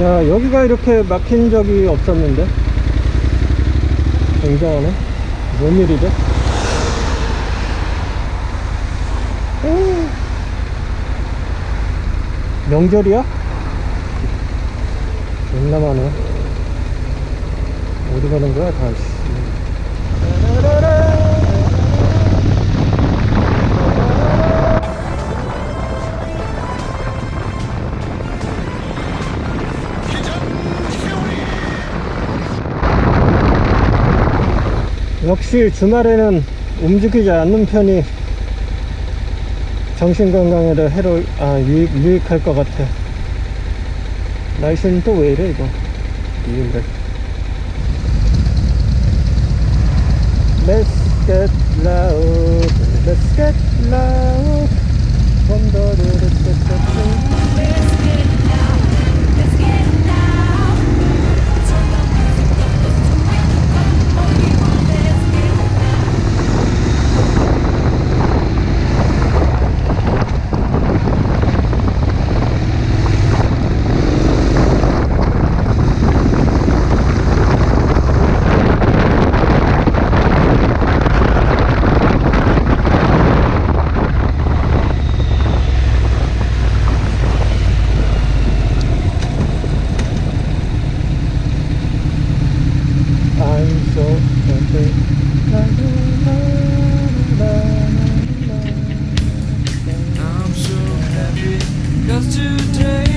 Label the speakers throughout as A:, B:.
A: 야 여기가 이렇게 막힌 적이 없었는데 굉장하네 뭔 일이죠? 오. 명절이야? 존나 많아 어디 가는 거야 다 씨. 역시 주말에는 움직이지 않는 편이 정신건강에도 해로 아 유익, 유익할 것 같아. 날씨는 또 왜 이래 이거? 이인데. Let's get loud. Let's I'm so happy
B: Cause today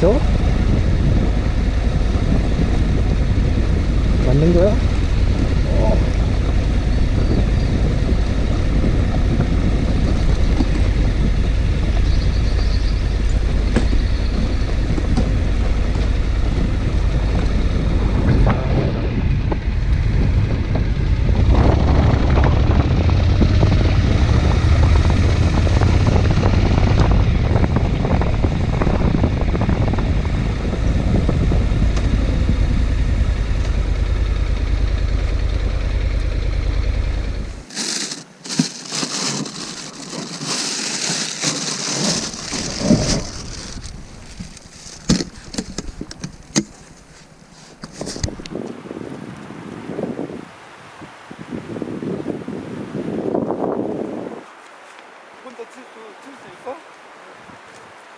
A: 맞아? 맞는 거야?
C: 칠수 있어?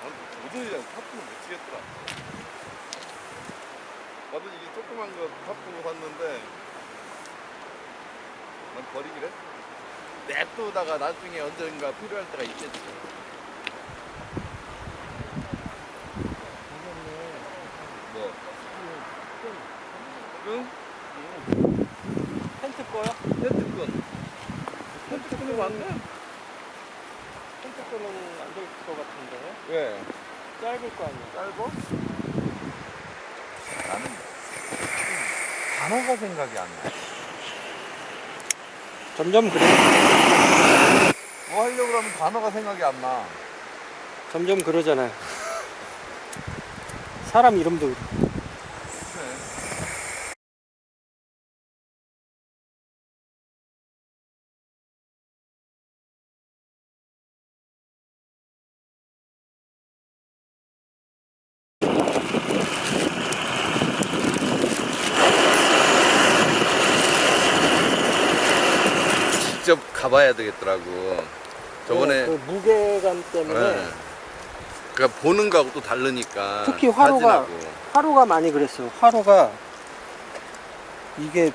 C: 난 도저히 파프는 못 치겠더라. 나도 이게 조그만 거 파프로 샀는데 난 버리기래. 냅두다가 나중에 언젠가 필요할 때가 있겠지. 뭐? 응?
A: 텐트 꺼요?
C: 텐트 끈. 텐트 끈이 맞네?
A: 텐트 꺼는 안 될 것 같은데
C: 왜?
A: 짧을 거 아니야
C: 짧어? 나는 단어가 생각이 안 나.
A: 점점 그래
C: 뭐 하려고 그러면 단어가 생각이 안 나.
A: 점점 그러잖아요 사람 이름도 그래.
C: 직접 가봐야 되겠더라고. 저번에
A: 그 무게감 때문에
C: 네. 그러니까 보는 거하고 또 다르니까
A: 특히 화로가-
C: 사진하고.
A: 화로가 많이 그랬어요. 화로가 이게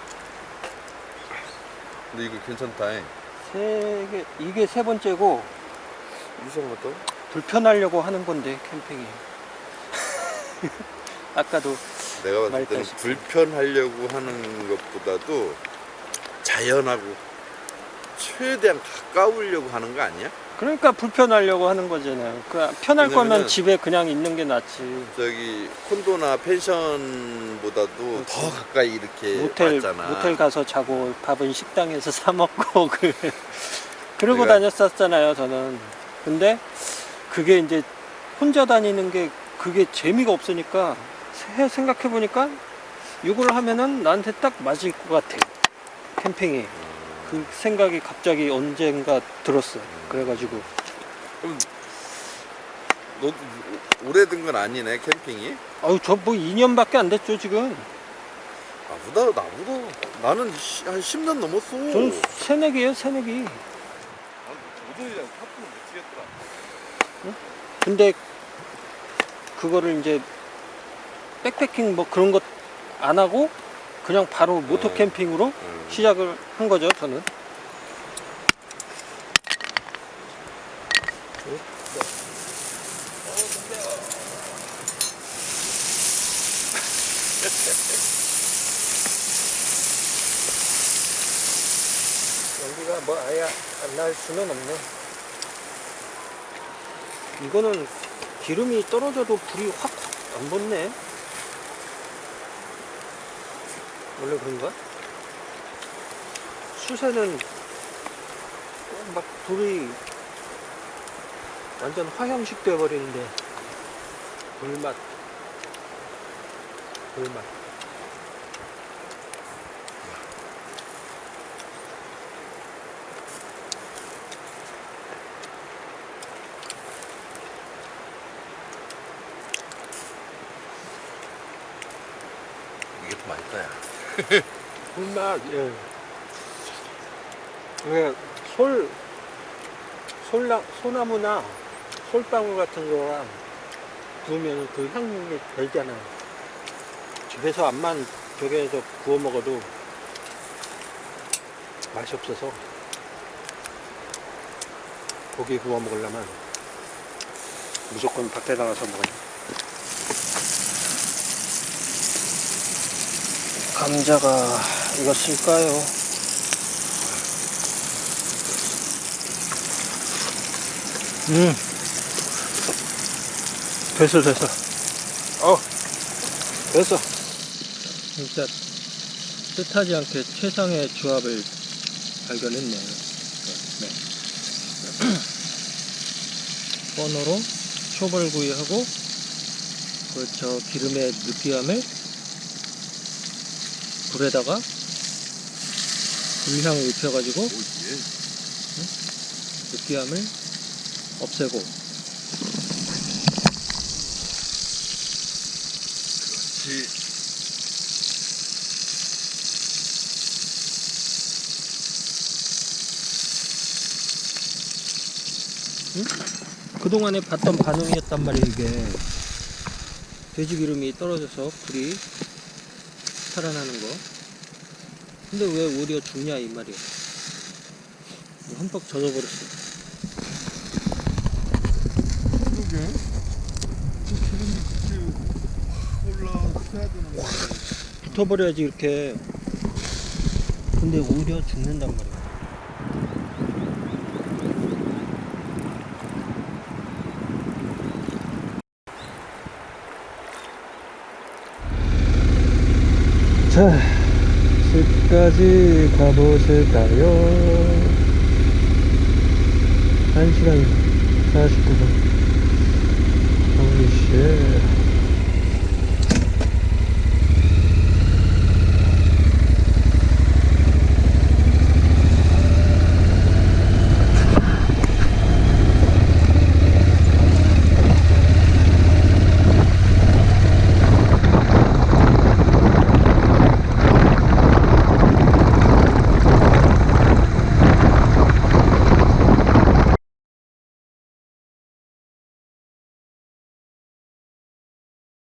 C: 근데 이거 괜찮다 잉.
A: 세 개, 이게 세 번째고
C: 이상하다
A: 불편하려고 하는 건데 캠핑이. 아까도
C: 내가 봤을 때는. 불편하려고 하는 것보다도 자연하고 최대한 가까우려고 하는 거 아니야?
A: 그러니까 불편하려고 하는 거잖아요. 그 편할 거면 집에 그냥 있는 게 낫지.
C: 저기 콘도나 펜션보다도 더 가까이 이렇게
A: 모텔
C: 왔잖아.
A: 모텔 가서 자고 밥은 식당에서 사 먹고 그 그러고
C: 내가-
A: 다녔었잖아요 저는 근데 그게 이제 혼자 다니는 게 그게 재미가 없으니까 생각해 보니까 이걸 하면은 나한테 딱 맞을 것 같아 캠핑이 그 생각이 갑자기 언젠가 들었어 그래가지고
C: 그럼 너도 오래된 건 아니네 캠핑이?
A: 아유 저 뭐 2년밖에 안 됐죠 지금
C: 나보다 나보다 나는 시- 한 10년 넘었어.
A: 저는 새내기예요 새내기
C: 도저히 하프는 못 치겠더라.
A: 근데 그거를 이제 백패킹 뭐 그런 것 안 하고 그냥 바로 모토
C: 음.
A: 캠핑으로
C: 음.
A: 시작을 한 거죠 저는 연기가 뭐 아예 안 날 수는 없네 이거는 기름이 떨어져도 불이 확 안 붙네 원래 그런가? 수세는 막 불이 완전 화형식 돼버리는데 불맛 불맛
C: 이게 더 맛있다 야.
A: 불맛 예. 왜 솔, 솔나, 소나무나 솔방울 같은 거랑 구우면 그 향이 별잖아요. 집에서 암만 저기에서 구워 먹어도 맛이 없어서 고기 구워 먹으려면 무조건 밖에 나가서 먹어요. 감자가 익었을까요? 음. 됐어, 됐어. 어, 됐어. 진짜 뜻하지 않게 최상의 조합을 발견했네요. 네. 번호로 초벌구이하고 그저 기름의 느끼함을 불에다가 불향 입혀가지고
C: 오예.
A: 느끼함을 없애고
C: 그렇지.
A: 그동안에 봤던 반응이었단 말이에요 이게 돼지기름이 떨어져서 불이 살아나는 거. 근데 왜 오히려 죽냐 이 말이야. 흠뻑 젖어버렸어.
C: 그러게. 기름이 그렇게 올라서야 되는데.
A: 붙어버려야지 이렇게. 근데 오히려 죽는단 말이야 자 집까지 가보실까요? 1시간 49분. 홀리쉣